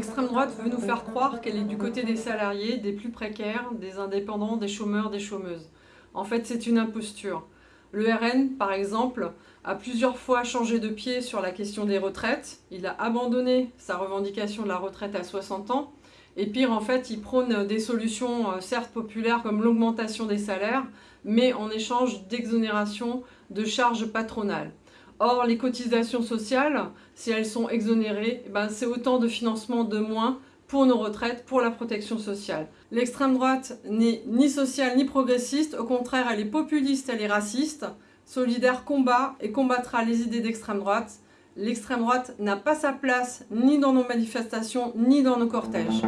droite veut nous faire croire qu'elle est du côté des salariés, des plus précaires, des indépendants, des chômeurs, des chômeuses. En fait, c'est une imposture. Le RN, par exemple, a plusieurs fois changé de pied sur la question des retraites. Il a abandonné sa revendication de la retraite à 60 ans. Et pire, en fait, il prône des solutions euh, certes populaires comme l'augmentation des salaires, mais en échange d'exonération de charges patronales. Or, les cotisations sociales, si elles sont exonérées, eh ben, c'est autant de financement de moins pour nos retraites, pour la protection sociale. L'extrême droite n'est ni sociale ni progressiste, au contraire elle est populiste, elle est raciste. Solidaire combat et combattra les idées d'extrême droite. L'extrême droite n'a pas sa place ni dans nos manifestations ni dans nos cortèges.